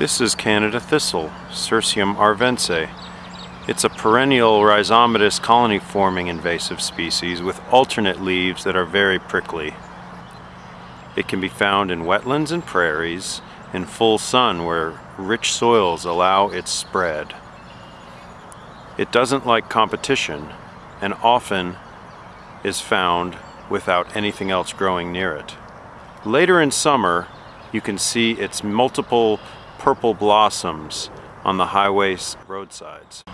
This is Canada thistle, Cirsium arvense. It's a perennial rhizomatous colony-forming invasive species with alternate leaves that are very prickly. It can be found in wetlands and prairies in full sun where rich soils allow its spread. It doesn't like competition and often is found without anything else growing near it. Later in summer, you can see its multiple purple blossoms on the highway roadsides.